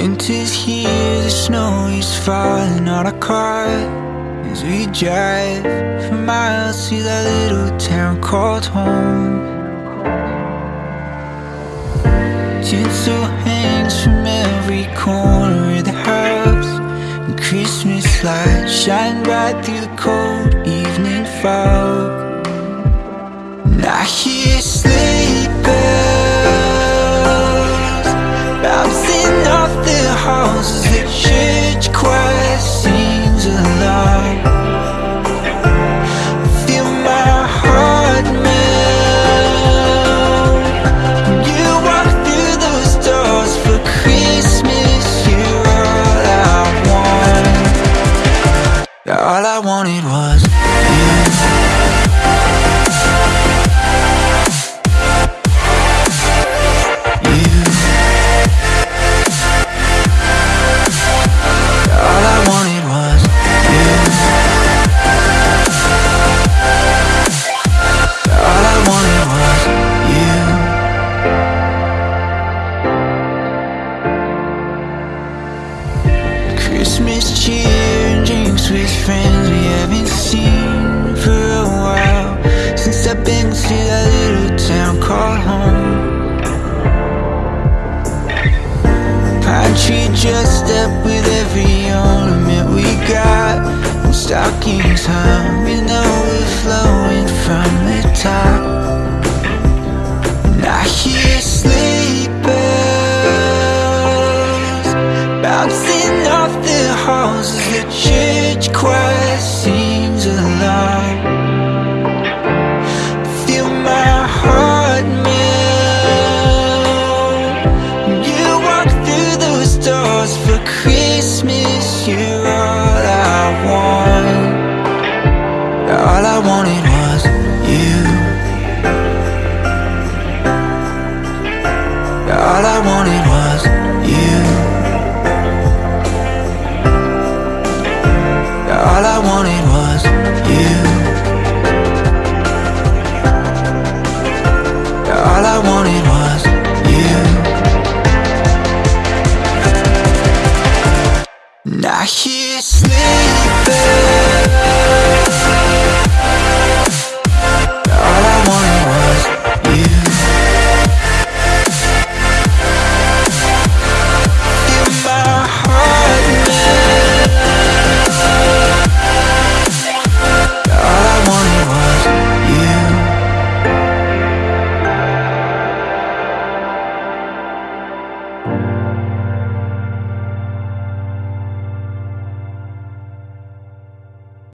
Winter's here, the snow is falling on our car. As we drive for miles to that little town called home. Tinsel hangs from every corner wanted stockings hung with overflowing from the top. And I hear bells Bouncing off the halls as the church choir sings along. Feel my heart melt. You walk through those doors for Christmas All I wanted was you. All I wanted was you. All I wanted was you. All I wanted was you. And I hear